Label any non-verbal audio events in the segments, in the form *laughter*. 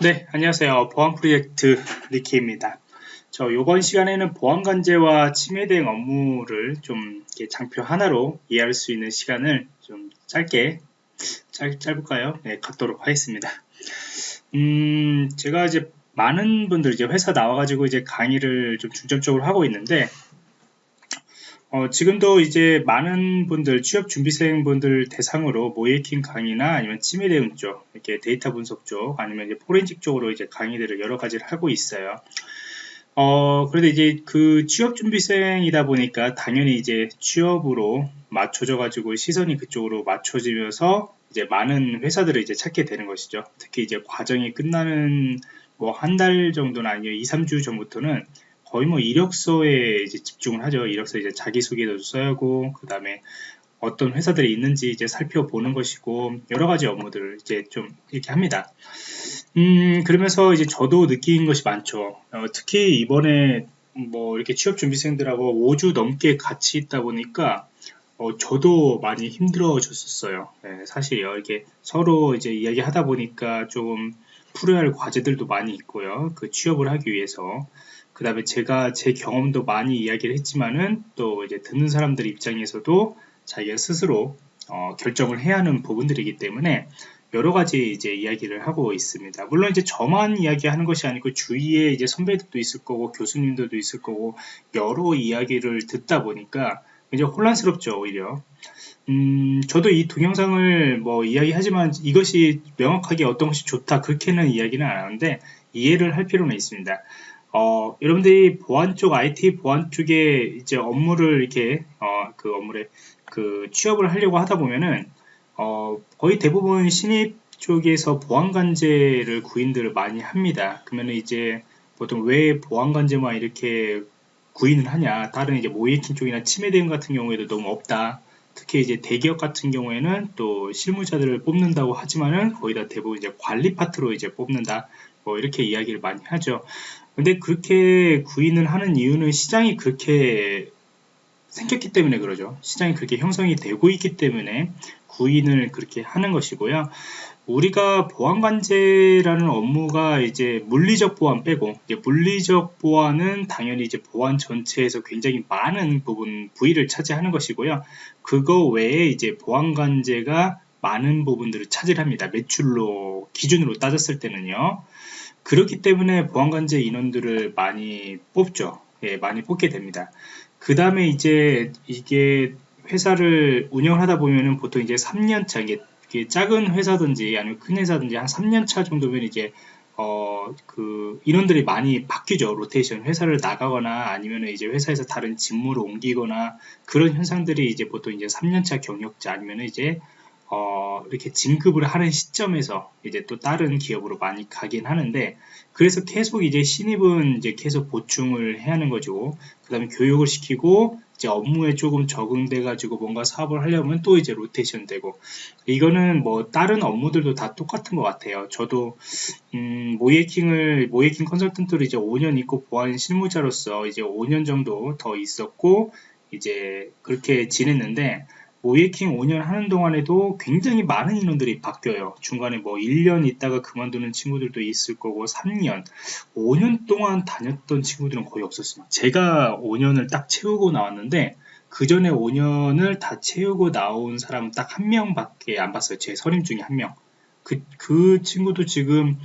네, 안녕하세요. 보안 프로젝트 리키입니다. 저 이번 시간에는 보안 관제와 침해 대응 업무를 좀 장표 하나로 이해할 수 있는 시간을 좀 짧게 짧, 짧을까요? 네, 갖도록 하겠습니다. 음, 제가 이제 많은 분들 이제 회사 나와가지고 이제 강의를 좀 중점적으로 하고 있는데 어, 지금도 이제 많은 분들, 취업 준비생 분들 대상으로 모의해킹 강의나 아니면 침해 대응 쪽, 이렇게 데이터 분석 쪽, 아니면 이제 포렌식 쪽으로 이제 강의들을 여러 가지를 하고 있어요. 어, 그런데 이제 그 취업 준비생이다 보니까 당연히 이제 취업으로 맞춰져 가지고 시선이 그쪽으로 맞춰지면서 이제 많은 회사들을 이제 찾게 되는 것이죠. 특히 이제 과정이 끝나는 뭐 한 달 정도나 아니면 2, 3주 전부터는 거의 뭐 이력서에 이제 집중을 하죠. 이력서 이제 자기소개도 써야 하고, 그 다음에 어떤 회사들이 있는지 이제 살펴보는 것이고, 여러 가지 업무들을 이제 좀 이렇게 합니다. 음, 그러면서 이제 저도 느낀 것이 많죠. 어, 특히 이번에 뭐 이렇게 취업 준비생들하고 5주 넘게 같이 있다 보니까 어, 저도 많이 힘들어졌었어요. 네, 사실 이렇게 서로 이제 이야기하다 보니까 조금 풀어야 할 과제들도 많이 있고요. 그 취업을 하기 위해서. 그 다음에 제가 제 경험도 많이 이야기를 했지만은 또 이제 듣는 사람들 입장에서도 자기가 스스로 어, 결정을 해야 하는 부분들이기 때문에 여러 가지 이제 이야기를 하고 있습니다. 물론 이제 저만 이야기하는 것이 아니고 주위에 이제 선배들도 있을 거고 교수님들도 있을 거고 여러 이야기를 듣다 보니까 굉장히 혼란스럽죠 오히려. 음, 저도 이 동영상을 뭐 이야기하지만 이것이 명확하게 어떤 것이 좋다 그렇게는 이야기는 안 하는데 이해를 할 필요는 있습니다. 어, 여러분들이 보안 쪽, IT 보안 쪽에 이제 업무를 이렇게, 어, 그 업무를, 그 취업을 하려고 하다 보면은, 어, 거의 대부분 신입 쪽에서 보안관제를 구인들을 많이 합니다. 그러면 이제 보통 왜 보안관제만 이렇게 구인을 하냐. 다른 이제 모이킹 쪽이나 침해 대응 같은 경우에도 너무 없다. 특히 이제 대기업 같은 경우에는 또 실무자들을 뽑는다고 하지만은 거의 다 대부분 이제 관리 파트로 이제 뽑는다. 뭐 이렇게 이야기를 많이 하죠. 근데 그렇게 구인을 하는 이유는 시장이 그렇게 생겼기 때문에 그러죠. 시장이 그렇게 형성이 되고 있기 때문에 구인을 그렇게 하는 것이고요. 우리가 보안관제라는 업무가 이제 물리적 보안 빼고 이제 물리적 보안은 당연히 이제 보안 전체에서 굉장히 많은 부분 부위를 차지하는 것이고요. 그거 외에 이제 보안관제가 많은 부분들을 차지합니다. 매출로 기준으로 따졌을 때는요. 그렇기 때문에 보안관제 인원들을 많이 뽑죠. 예, 많이 뽑게 됩니다. 그 다음에 이제 이게 회사를 운영을 하다 보면은 보통 이제 3년차, 이게 작은 회사든지 아니면 큰 회사든지 한 3년차 정도면 이제 어, 그, 인원들이 많이 바뀌죠. 로테이션. 회사를 나가거나 아니면 이제 회사에서 다른 직무를 옮기거나 그런 현상들이 이제 보통 이제 3년차 경력자 아니면 이제 어, 이렇게 진급을 하는 시점에서 이제 또 다른 기업으로 많이 가긴 하는데 그래서 계속 이제 신입은 이제 계속 보충을 해야 하는 거죠. 그 다음에 교육을 시키고 이제 업무에 조금 적응돼 가지고 뭔가 사업을 하려면 또 이제 로테이션 되고 이거는 뭐 다른 업무들도 다 똑같은 것 같아요. 저도 음, 모이킹을 모이킹 컨설턴트로 이제 5년 있고 보안 실무자로서 이제 5년 정도 더 있었고 이제 그렇게 지냈는데 모이킹 5년 하는 동안에도 굉장히 많은 인원들이 바뀌어요. 중간에 뭐 1년 있다가 그만두는 친구들도 있을 거고 3년, 5년 동안 다녔던 친구들은 거의 없었습니다. 제가 5년을 딱 채우고 나왔는데 그 전에 5년을 다 채우고 나온 사람 딱 한 명밖에 안 봤어요. 제 선임 중에 한 명. 그, 그 친구도 지금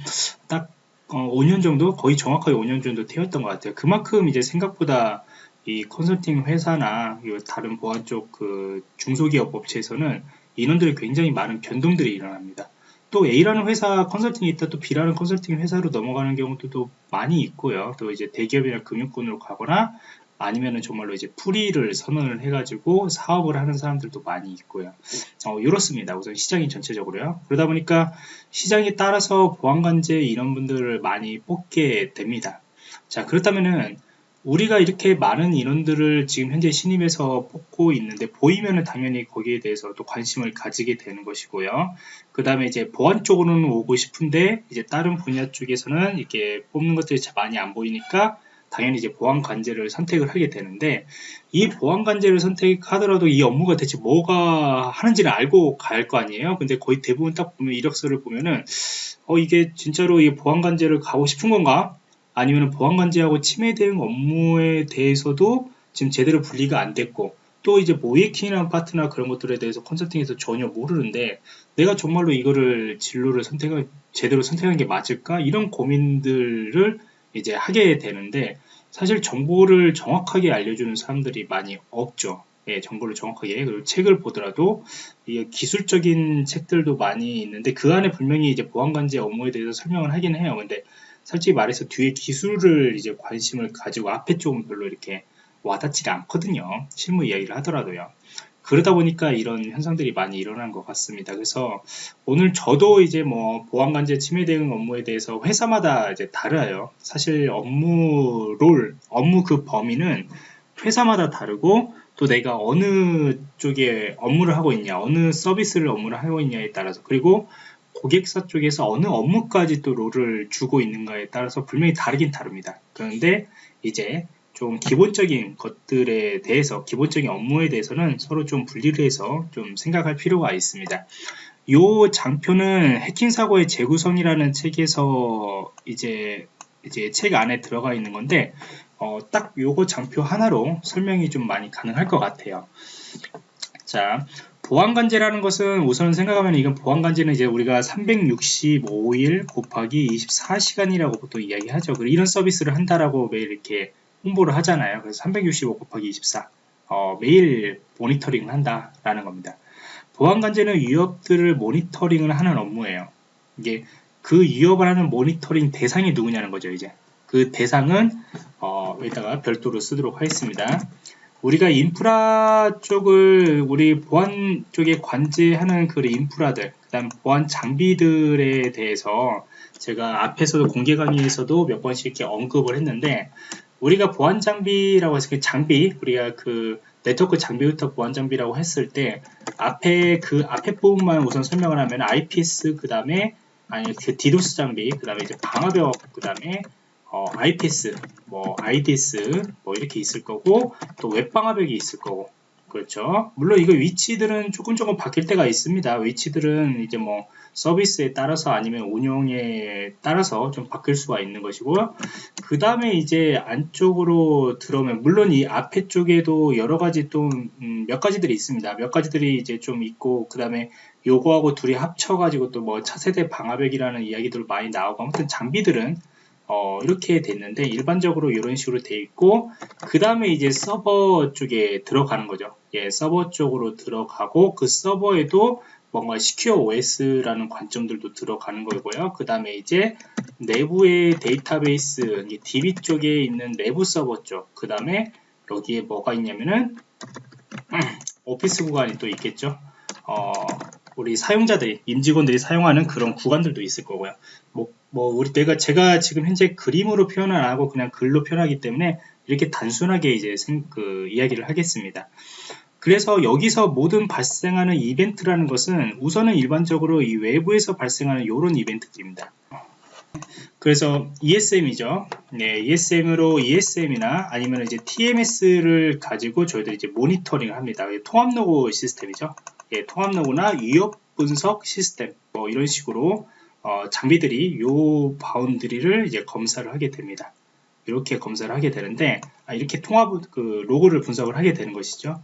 딱 어, 5년 정도? 거의 정확하게 5년 정도 태웠던 것 같아요. 그만큼 이제 생각보다 이 컨설팅 회사나 다른 보안 쪽 그 중소기업 업체에서는 인원들이 굉장히 많은 변동들이 일어납니다. 또 A라는 회사 컨설팅이 있다 또 B라는 컨설팅 회사로 넘어가는 경우도 많이 있고요. 또 이제 대기업이나 금융권으로 가거나 아니면은 정말로 이제 프리를 선언을 해가지고 사업을 하는 사람들도 많이 있고요. 어, 이렇습니다. 우선 시장이 전체적으로요. 그러다 보니까 시장에 따라서 보안관제 이런 분들을 많이 뽑게 됩니다. 자, 그렇다면은 우리가 이렇게 많은 인원들을 지금 현재 신입에서 뽑고 있는데 보이면은 당연히 거기에 대해서 또 관심을 가지게 되는 것이고요. 그 다음에 이제 보안 쪽으로는 오고 싶은데 이제 다른 분야 쪽에서는 이렇게 뽑는 것들이 많이 안 보이니까 당연히 이제 보안 관제를 선택을 하게 되는데 이 보안 관제를 선택하더라도 이 업무가 대체 뭐가 하는지를 알고 갈 거 아니에요. 근데 거의 대부분 딱 보면 이력서를 보면은 어 이게 진짜로 이 보안 관제를 가고 싶은 건가? 아니면 보안 관제하고 침해 대응 업무에 대해서도 지금 제대로 분리가 안 됐고 또 이제 모이킹이라는 파트나 그런 것들에 대해서 컨설팅에서 전혀 모르는데 내가 정말로 이거를 진로를 선택을 제대로 선택한 게 맞을까 이런 고민들을 이제 하게 되는데 사실 정보를 정확하게 알려주는 사람들이 많이 없죠. 예, 정보를 정확하게 그리고 책을 보더라도 이 기술적인 책들도 많이 있는데 그 안에 분명히 이제 보안관제 업무에 대해서 설명을 하긴 해요. 근데 솔직히 말해서 뒤에 기술을 이제 관심을 가지고 앞에 쪽은 별로 이렇게 와닿지가 않거든요. 실무 이야기를 하더라도요. 그러다 보니까 이런 현상들이 많이 일어난 것 같습니다. 그래서 오늘 저도 이제 뭐 보안관제 침해 대응 업무에 대해서 회사마다 이제 달라요. 사실 업무 롤, 업무 그 범위는 회사마다 다르고 또 내가 어느 쪽에 업무를 하고 있냐, 어느 서비스를 업무를 하고 있냐에 따라서 그리고 고객사 쪽에서 어느 업무까지 또 롤을 주고 있는가에 따라서 분명히 다르긴 다릅니다. 그런데 이제 좀 기본적인 것들에 대해서 기본적인 업무에 대해서는 서로 좀 분리를 해서 좀 생각할 필요가 있습니다. 이 장표는 해킹 사고의 재구성이라는 책에서 이제 이제 책 안에 들어가 있는 건데 어, 딱 요거 장표 하나로 설명이 좀 많이 가능할 것 같아요. 자, 보안관제라는 것은 우선 생각하면 이건 보안관제는 이제 우리가 365일 곱하기 24시간이라고 보통 이야기하죠. 이런 서비스를 한다라고 매일 이렇게 홍보를 하잖아요. 그래서 365 곱하기 24 어, 매일 모니터링을 한다라는 겁니다. 보안관제는 위협들을 모니터링을 하는 업무예요. 이게 그 위협을 하는 모니터링 대상이 누구냐는 거죠. 이제 그 대상은 어, 여기다가 별도로 쓰도록 하겠습니다. 우리가 인프라 쪽을 우리 보안 쪽에 관제하는 그 인프라들, 그다음 보안 장비들에 대해서 제가 앞에서도 공개 강의에서도 몇 번씩 이렇게 언급을 했는데 우리가 보안 장비라고 해서 그 장비 우리가 그 네트워크 장비부터 보안 장비라고 했을 때 앞에 그 앞에 부분만 우선 설명을 하면 IPS 그 다음에 아니 그 디도스 장비 그 다음에 이제 방화벽 그 다음에 어, IPS 뭐 IDS 뭐 이렇게 있을 거고 또 웹방화벽이 있을 거고 그렇죠. 물론 이거 위치들은 조금 조금 바뀔 때가 있습니다. 위치들은 이제 뭐 서비스에 따라서 아니면 운영에 따라서 좀 바뀔 수가 있는 것이고요. 그 다음에 이제 안쪽으로 들어오면 물론 이 앞에 쪽에도 여러 가지 또몇 음, 가지들이 있습니다. 몇 가지들이 이제 좀 있고 그 다음에 요거하고 둘이 합쳐가지고 또 뭐 차세대 방화벽이라는 이야기들 많이 나오고 아무튼 장비들은 어, 이렇게 됐는데 일반적으로 이런 식으로 돼 있고 그 다음에 이제 서버 쪽에 들어가는 거죠. 예, 서버 쪽으로 들어가고 그 서버에도 뭔가 시큐어 OS라는 관점들도 들어가는 거고요. 그 다음에 이제 내부의 데이터베이스, DB 쪽에 있는 내부 서버 쪽, 그 다음에 여기에 뭐가 있냐면은 음, *clears throat* 오피스 구간이 또 있겠죠. 어, 우리 사용자들이 임직원들이 사용하는 그런 구간들도 있을 거고요. 뭐, 뭐 우리 내가 제가 지금 현재 그림으로 표현을 안 하고 그냥 글로 표현하기 때문에 이렇게 단순하게 이제 생, 그 이야기를 하겠습니다. 그래서 여기서 모든 발생하는 이벤트라는 것은 우선은 일반적으로 이 외부에서 발생하는 이런 이벤트들입니다. 그래서 ESM이죠. 네, ESM으로 ESM이나 아니면 이제 TMS를 가지고 저희들이 이제 모니터링을 합니다. 통합 로그 시스템이죠. 예, 통합 로그나 위협 분석 시스템 뭐 이런 식으로 어, 장비들이 요 boundary를 이제 검사를 하게 됩니다. 이렇게 검사를 하게 되는데 아, 이렇게 통합 그 로고를 분석을 하게 되는 것이죠.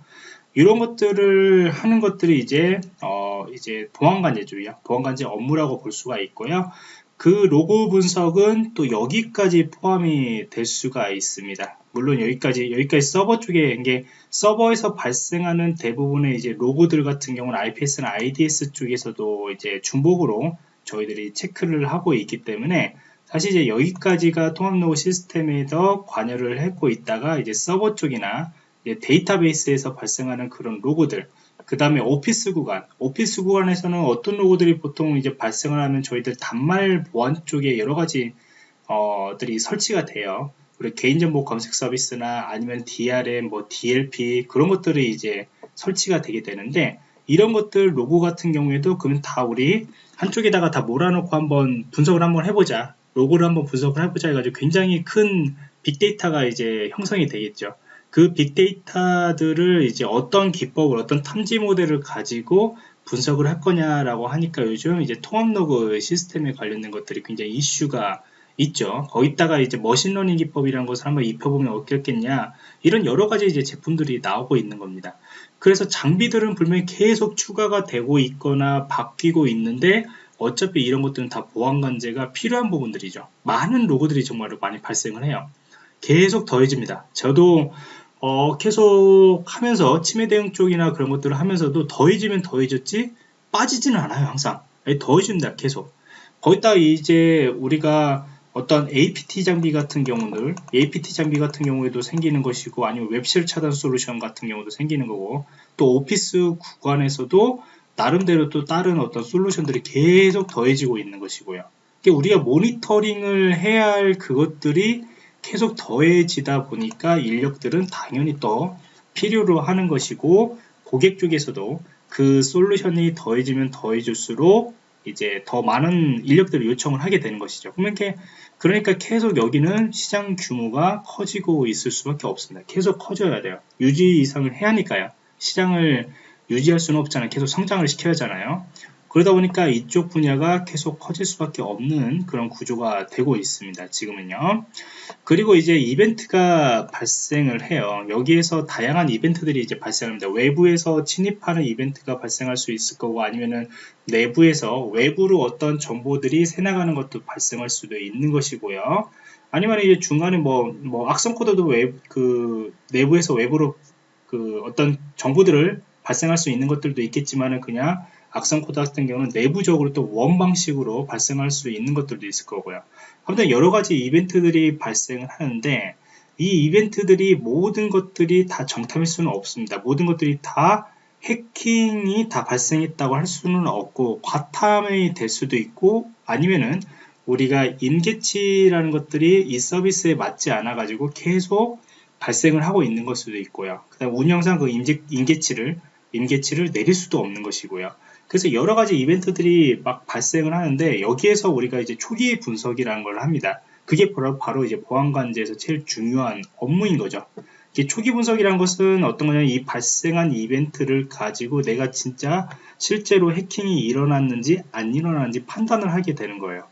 이런 것들을 하는 것들이 이제 어, 이제 보안관제주의야 보안관제 업무라고 볼 수가 있고요. 그 로고 분석은 또 여기까지 포함이 될 수가 있습니다. 물론 여기까지 여기까지 서버 쪽에 이게 서버에서 발생하는 대부분의 이제 로고들 같은 경우는 IPS나 IDS 쪽에서도 이제 중복으로 저희들이 체크를 하고 있기 때문에 사실 이제 여기까지가 통합 로고 시스템에 더 관여를 하고 있다가 이제 서버 쪽이나 데이터베이스에서 발생하는 그런 로고들 그 다음에 오피스 구간. 오피스 구간에서는 어떤 로고들이 보통 이제 발생을 하면 저희들 단말 보안 쪽에 여러 가지 어들이 설치가 돼요. 그리고 개인정보 검색 서비스나 아니면 DRM 뭐 DLP 그런 것들이 이제 설치가 되게 되는데 이런 것들 로그 같은 경우에도 그러면 다 우리 한쪽에다가 다 몰아놓고 한번 분석을 한번 해보자. 로그를 한번 분석을 해보자 해가지고 굉장히 큰 빅데이터가 이제 형성이 되겠죠. 그 빅데이터들을 이제 어떤 기법을 어떤 탐지 모델을 가지고 분석을 할 거냐라고 하니까 요즘 이제 통합 로그 시스템에 관련된 것들이 굉장히 이슈가 있죠. 거기다가 이제 머신러닝 기법이라는 것을 한번 입혀보면 어떻겠냐 이런 여러 가지 이제 제품들이 나오고 있는 겁니다. 그래서 장비들은 분명히 계속 추가가 되고 있거나 바뀌고 있는데 어차피 이런 것들은 다 보안 관제가 필요한 부분들이죠. 많은 로고들이 정말로 많이 발생을 해요. 계속 더해집니다. 저도 어, 계속 하면서 치매 대응 쪽이나 그런 것들을 하면서도 더해지면 더해졌지 빠지지는 않아요 항상. 더해집니다 계속. 거기다 이제 우리가 어떤 APT 장비 같은 경우들 APT 장비 같은 경우에도 생기는 것이고 아니면 웹쉘 차단 솔루션 같은 경우도 생기는 거고 또 오피스 구간에서도 나름대로 또 다른 어떤 솔루션들이 계속 더해지고 있는 것이고요. 그러니까 우리가 모니터링을 해야 할 그것들이 계속 더해지다 보니까 인력들은 당연히 또 필요로 하는 것이고 고객 쪽에서도 그 솔루션이 더해지면 더해질수록 이제 더 많은 인력들을 요청을 하게 되는 것이죠. 그러니까, 그러니까 계속 여기는 시장 규모가 커지고 있을 수밖에 없습니다. 계속 커져야 돼요. 유지 이상을 해야 하니까요. 시장을 유지할 수는 없잖아요. 계속 성장을 시켜야 하잖아요. 그러다 보니까 이쪽 분야가 계속 커질 수밖에 없는 그런 구조가 되고 있습니다. 지금은요. 그리고 이제 이벤트가 발생을 해요. 여기에서 다양한 이벤트들이 이제 발생합니다. 외부에서 침입하는 이벤트가 발생할 수 있을 거고 아니면은 내부에서 외부로 어떤 정보들이 새나가는 것도 발생할 수도 있는 것이고요. 아니면 이제 중간에 뭐, 뭐 악성 코드도 외, 그 내부에서 외부로 그 어떤 정보들을 발생할 수 있는 것들도 있겠지만은 그냥 악성 코드 같은 경우는 내부적으로 또 웜 방식으로 발생할 수 있는 것들도 있을 거고요. 아무튼 여러 가지 이벤트들이 발생을 하는데 이 이벤트들이 모든 것들이 다 정탐일 수는 없습니다. 모든 것들이 다 해킹이 다 발생했다고 할 수는 없고 과탐이 될 수도 있고 아니면은 우리가 인계치라는 것들이 이 서비스에 맞지 않아 가지고 계속 발생을 하고 있는 것 수도 있고요. 그 다음 운영상 그 인계치를 인계치를 내릴 수도 없는 것이고요. 그래서 여러 가지 이벤트들이 막 발생을 하는데 여기에서 우리가 이제 초기 분석이라는 걸 합니다. 그게 바로, 바로 이제 보안관제에서 제일 중요한 업무인 거죠. 초기 분석이라는 것은 어떤 거냐면 이 발생한 이벤트를 가지고 내가 진짜 실제로 해킹이 일어났는지 안 일어났는지 판단을 하게 되는 거예요.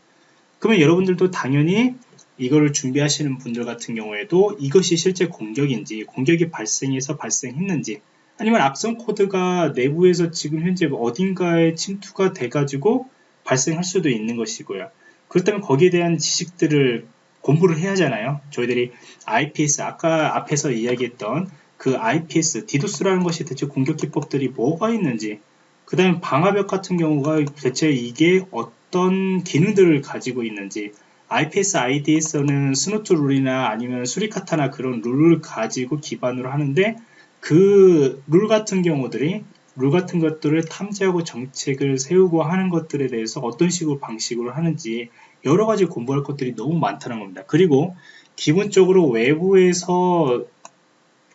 그러면 여러분들도 당연히 이거를 준비하시는 분들 같은 경우에도 이것이 실제 공격인지 공격이 발생해서 발생했는지 아니면 악성 코드가 내부에서 지금 현재 어딘가에 침투가 돼가지고 발생할 수도 있는 것이고요. 그렇다면 거기에 대한 지식들을 공부를 해야 하잖아요. 저희들이 IPS, 아까 앞에서 이야기했던 그 IPS, 디도스라는 것이 대체 공격 기법들이 뭐가 있는지, 그 다음에 방화벽 같은 경우가 대체 이게 어떤 기능들을 가지고 있는지, IPS IDS에서는 Snort 룰이나 아니면 Suricata나 그런 룰을 가지고 기반으로 하는데 그 룰 같은 경우들이 룰 같은 것들을 탐지하고 정책을 세우고 하는 것들에 대해서 어떤 식으로 방식으로 하는지 여러 가지 공부할 것들이 너무 많다는 겁니다. 그리고 기본적으로 외부에서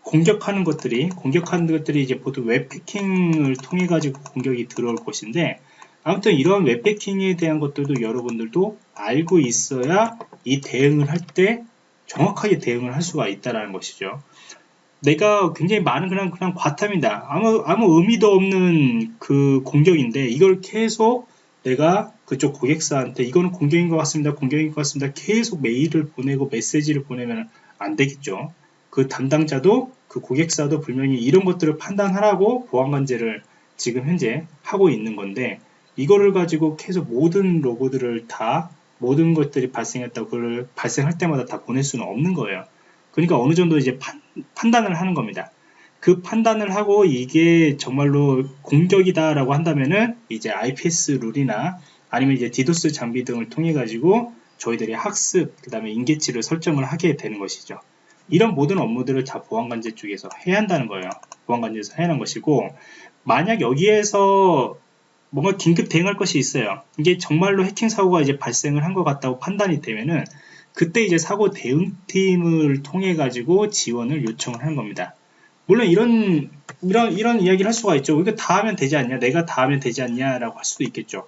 공격하는 것들이 공격하는 것들이 이제 보통 웹패킹을 통해 가지고 공격이 들어올 것인데 아무튼 이런 웹패킹에 대한 것들도 여러분들도 알고 있어야 이 대응을 할 때 정확하게 대응을 할 수가 있다는 것이죠. 내가 굉장히 많은 그냥 그냥 과탐이다. 아무 아무 의미도 없는 그 공격인데 이걸 계속 내가 그쪽 고객사한테 이거는 공격인 것 같습니다. 공격인 것 같습니다. 계속 메일을 보내고 메시지를 보내면 안 되겠죠. 그 담당자도 그 고객사도 분명히 이런 것들을 판단하라고 보안관제를 지금 현재 하고 있는 건데 이거를 가지고 계속 모든 로고들을 다 모든 것들이 발생했다고 그걸 발생할 때마다 다 보낼 수는 없는 거예요. 그러니까 어느 정도 이제 판, 판단을 하는 겁니다. 그 판단을 하고 이게 정말로 공격이다라고 한다면은 이제 IPS 룰이나 아니면 이제 디도스 장비 등을 통해 가지고 저희들이 학습 그 다음에 인계치를 설정을 하게 되는 것이죠. 이런 모든 업무들을 다 보안관제 쪽에서 해야 한다는 거예요. 보안관제에서 해야 하는 것이고 만약 여기에서 뭔가 긴급 대응할 것이 있어요. 이게 정말로 해킹 사고가 이제 발생을 한 것 같다고 판단이 되면은 그때 이제 사고 대응팀을 통해 가지고 지원을 요청을 하는 겁니다. 물론 이런 이런 이런 이야기를 할 수가 있죠. 이거 다 하면 되지 않냐? 내가 다 하면 되지 않냐라고 할 수도 있겠죠.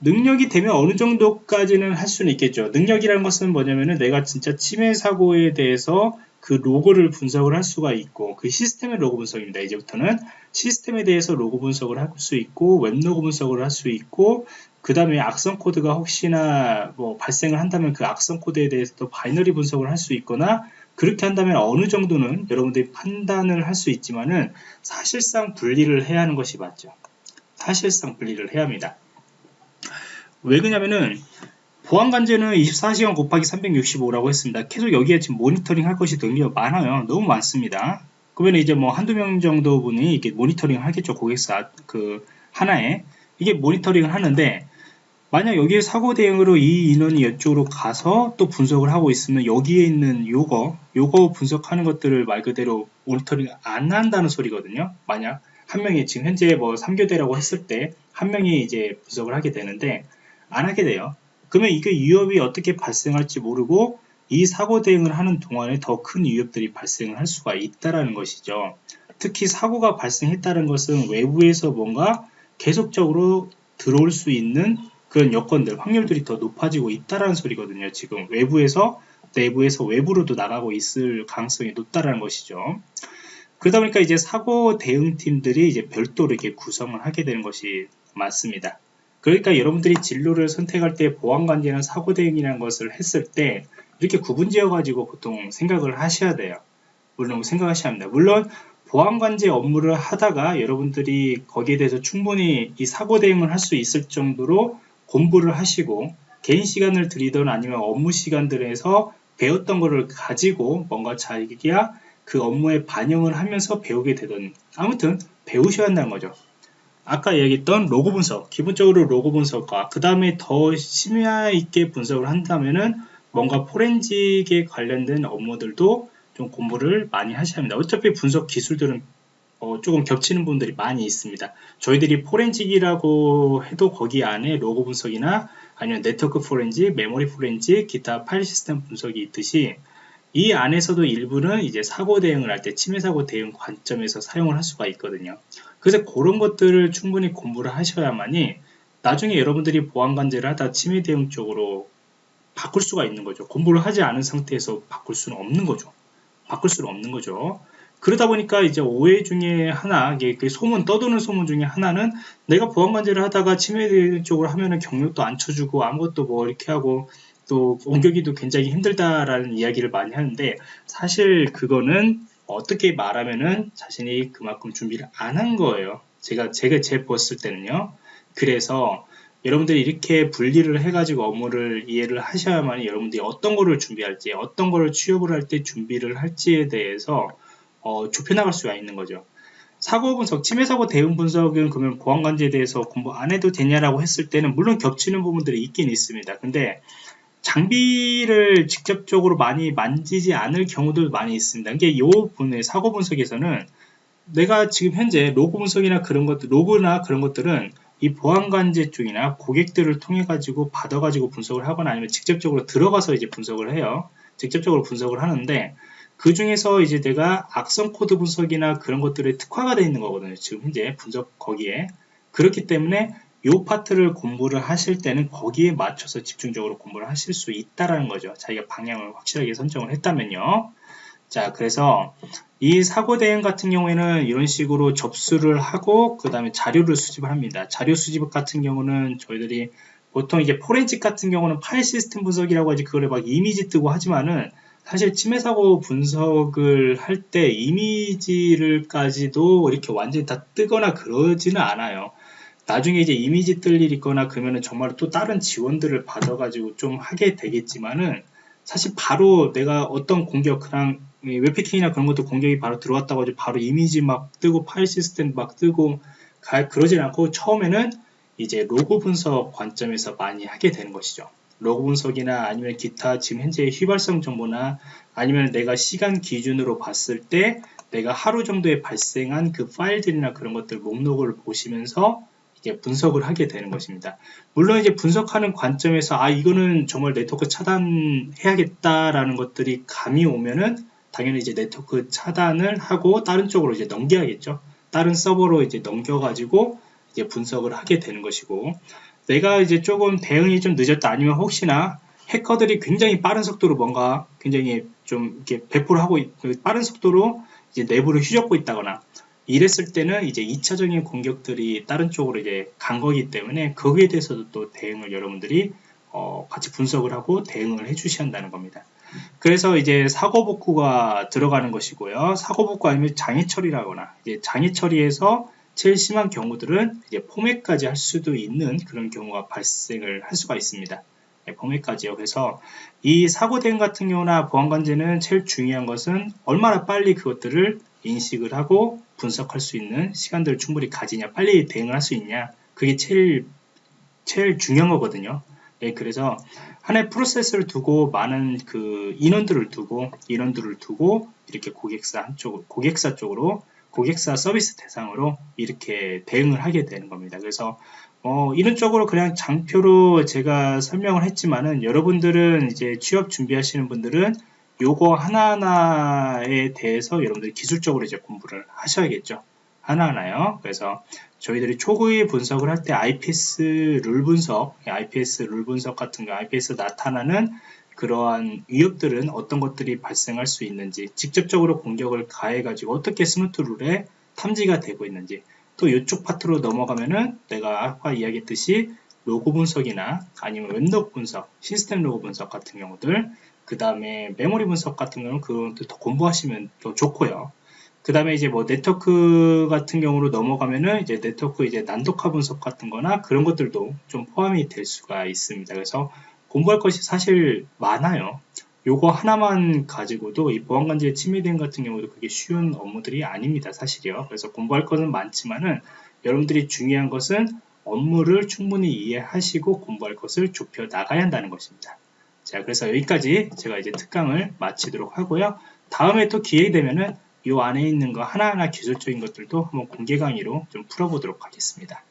능력이 되면 어느 정도까지는 할 수는 있겠죠. 능력이라는 것은 뭐냐면은 내가 진짜 침해 사고에 대해서 그 로그를 분석을 할 수가 있고 그 시스템의 로그 분석입니다. 이제부터는 시스템에 대해서 로그 분석을 할 수 있고 웹 로그 분석을 할 수 있고 그 다음에 악성 코드가 혹시나 뭐 발생을 한다면 그 악성 코드에 대해서 도 binary 분석을 할 수 있거나 그렇게 한다면 어느 정도는 여러분들이 판단을 할 수 있지만은 사실상 분리를 해야 하는 것이 맞죠. 사실상 분리를 해야 합니다. 왜 그러냐면은 보안관제는 24시간 곱하기 365라고 했습니다. 계속 여기에 지금 모니터링 할 것이 되게 많아요. 너무 많습니다. 그러면 이제 뭐 한두 명 정도 분이 이렇게 모니터링 하겠죠. 고객사 그 하나에. 이게 모니터링을 하는데 만약 여기에 사고 대응으로 이 인원이 이쪽으로 가서 또 분석을 하고 있으면 여기에 있는 요거, 요거 분석하는 것들을 말 그대로 모니터링 안 한다는 소리거든요. 만약 한 명이 지금 현재 뭐 3교대라고 했을 때 한 명이 이제 분석을 하게 되는데 안 하게 돼요. 그러면 이게 위협이 어떻게 발생할지 모르고 이 사고 대응을 하는 동안에 더 큰 위협들이 발생을 할 수가 있다라는 것이죠. 특히 사고가 발생했다는 것은 외부에서 뭔가 계속적으로 들어올 수 있는 그런 여건들, 확률들이 더 높아지고 있다라는 소리거든요. 지금 외부에서 내부에서 외부로도 나가고 있을 가능성이 높다라는 것이죠. 그러다 보니까 이제 사고 대응팀들이 이제 별도로 이렇게 구성을 하게 되는 것이 맞습니다. 그러니까 여러분들이 진로를 선택할 때 보안관계나 사고 대응이라는 것을 했을 때 이렇게 구분 지어 가지고 보통 생각을 하셔야 돼요. 물론 생각하셔야 합니다. 물론 보안관제 업무를 하다가 여러분들이 거기에 대해서 충분히 이 사고 대응을 할 수 있을 정도로 공부를 하시고 개인 시간을 들이던 아니면 업무 시간들에서 배웠던 것을 가지고 뭔가 자기가 그 업무에 반영을 하면서 배우게 되던 아무튼 배우셔야 한다는 거죠. 아까 얘기했던 로그 분석, 기본적으로 로그 분석과 그 다음에 더 심도 있게 분석을 한다면은 뭔가 포렌식에 관련된 업무들도 좀 공부를 많이 하셔야 합니다. 어차피 분석 기술들은 어, 조금 겹치는 부분들이 많이 있습니다. 저희들이 포렌식이라고 해도 거기 안에 로그 분석이나 아니면 네트워크 포렌식, 메모리 포렌식, 기타 파일 시스템 분석이 있듯이 이 안에서도 일부는 이제 사고 대응을 할 때 침해 사고 대응 관점에서 사용을 할 수가 있거든요. 그래서 그런 것들을 충분히 공부를 하셔야만이 나중에 여러분들이 보안 관제를 하다 침해 대응 쪽으로 바꿀 수가 있는 거죠. 공부를 하지 않은 상태에서 바꿀 수는 없는 거죠. 바꿀 수는 없는 거죠. 그러다 보니까 이제 오해 중에 하나, 이게 그 소문, 떠도는 소문 중에 하나는 내가 보안관제를 하다가 대응 쪽으로 하면은 경력도 안 쳐주고 아무것도 뭐 이렇게 하고 또 옮겨기도 굉장히 힘들다라는 이야기를 많이 하는데 사실 그거는 어떻게 말하면은 자신이 그만큼 준비를 안 한 거예요. 제가 제가 제 봤을 때는요. 그래서 여러분들이 이렇게 분리를 해가지고 업무를 이해를 하셔야만 여러분들이 어떤 거를 준비할지, 어떤 거를 취업을 할 때 준비를 할지에 대해서 어, 좁혀나갈 수가 있는 거죠. 사고 분석, 침해 사고 대응 분석은 그러면 보안 관제에 대해서 공부 안 해도 되냐라고 했을 때는 물론 겹치는 부분들이 있긴 있습니다. 근데 장비를 직접적으로 많이 만지지 않을 경우도 많이 있습니다. 이게 이 부분의 사고 분석에서는 내가 지금 현재 로그 분석이나 그런 것들, 로그나 그런 것들은 이 보안 관제 쪽이나 고객들을 통해 가지고 받아 가지고 분석을 하거나 아니면 직접적으로 들어가서 이제 분석을 해요. 직접적으로 분석을 하는데 그 중에서 이제 내가 악성 코드 분석이나 그런 것들에 특화가 되어 있는 거거든요. 지금 현재 분석 거기에. 그렇기 때문에 이 파트를 공부를 하실 때는 거기에 맞춰서 집중적으로 공부를 하실 수 있다라는 거죠. 자기가 방향을 확실하게 선정을 했다면요. 자, 그래서 이 사고 대응 같은 경우에는 이런 식으로 접수를 하고 그 다음에 자료를 수집을 합니다. 자료 수집 같은 경우는 저희들이 보통 이제 포렌식 같은 경우는 파일 시스템 분석이라고 하지 그거를 막 이미지 뜨고 하지만은 사실 침해 사고 분석을 할 때 이미지를까지도 이렇게 완전히 다 뜨거나 그러지는 않아요. 나중에 이제 이미지 뜰 일 있거나 그러면은 정말 또 다른 지원들을 받아가지고 좀 하게 되겠지만은 사실 바로 내가 어떤 공격 그냥 웹패킹이나 그런 것도 공격이 바로 들어왔다고 하지 바로 이미지 막 뜨고 파일 시스템 막 뜨고 가, 그러진 않고 처음에는 이제 로고 분석 관점에서 많이 하게 되는 것이죠. 로고 분석이나 아니면 기타 지금 현재의 휘발성 정보나 아니면 내가 시간 기준으로 봤을 때 내가 하루 정도에 발생한 그 파일들이나 그런 것들 목록을 보시면서 이제 분석을 하게 되는 것입니다. 물론 이제 분석하는 관점에서 아 이거는 정말 네트워크 차단해야겠다라는 것들이 감이 오면은 당연히 이제 네트워크 차단을 하고 다른 쪽으로 이제 넘겨야겠죠. 다른 서버로 이제 넘겨가지고 이제 분석을 하게 되는 것이고 내가 이제 조금 대응이 좀 늦었다 아니면 혹시나 해커들이 굉장히 빠른 속도로 뭔가 굉장히 좀 이렇게 배포를 하고 있, 그 빠른 속도로 이제 내부를 휘젓고 있다거나 이랬을 때는 이제 2차적인 공격들이 다른 쪽으로 이제 간 거기 때문에 거기에 대해서도 또 대응을 여러분들이 어, 같이 분석을 하고 대응을 해 주셔야 한다는 겁니다. 그래서 이제 사고 복구가 들어가는 것이고요. 사고 복구 아니면 장애 처리라거나 이제 장애 처리에서 제일 심한 경우들은 이제 포맷까지 할 수도 있는 그런 경우가 발생을 할 수가 있습니다. 네, 포맷까지요. 그래서 이 사고 대응 같은 경우나 보안 관제는 제일 중요한 것은 얼마나 빨리 그것들을 인식을 하고 분석할 수 있는 시간들을 충분히 가지냐, 빨리 대응을 할 수 있냐, 그게 제일 제일 중요한 거거든요. 네, 그래서 하나의 프로세스를 두고 많은 그 인원들을 두고 인원들을 두고 이렇게 고객사 한쪽 고객사 쪽으로 고객사 서비스 대상으로 이렇게 대응을 하게 되는 겁니다. 그래서 어, 이런 쪽으로 그냥 장표로 제가 설명을 했지만은 여러분들은 이제 취업 준비하시는 분들은 요거 하나하나에 대해서 여러분들이 기술적으로 이제 공부를 하셔야겠죠. 하나하나요. 그래서 저희들이 초기 분석을 할 때 IPS 룰 분석, IPS 룰 분석 같은 거, IPS 나타나는 그러한 위협들은 어떤 것들이 발생할 수 있는지, 직접적으로 공격을 가해 가지고 어떻게 스마트 룰에 탐지가 되고 있는지, 또 이쪽 파트로 넘어가면은 내가 아까 이야기했듯이 로그 분석이나 아니면 웹 로그 분석, 시스템 로그 분석 같은 경우들, 그 다음에 메모리 분석 같은 경우는 그것도 더 공부하시면 더 좋고요. 그 다음에 이제 뭐 네트워크 같은 경우로 넘어가면은 이제 네트워크 이제 난독화 분석 같은 거나 그런 것들도 좀 포함이 될 수가 있습니다. 그래서 공부할 것이 사실 많아요. 요거 하나만 가지고도 이 보안관제 침해 대응 같은 경우도 그게 쉬운 업무들이 아닙니다. 사실이요. 그래서 공부할 것은 많지만은 여러분들이 중요한 것은 업무를 충분히 이해하시고 공부할 것을 좁혀 나가야 한다는 것입니다. 자, 그래서 여기까지 제가 이제 특강을 마치도록 하고요. 다음에 또 기회 되면은 이 안에 있는 거 하나하나 기술적인 것들도 한번 공개 강의로 좀 풀어보도록 하겠습니다.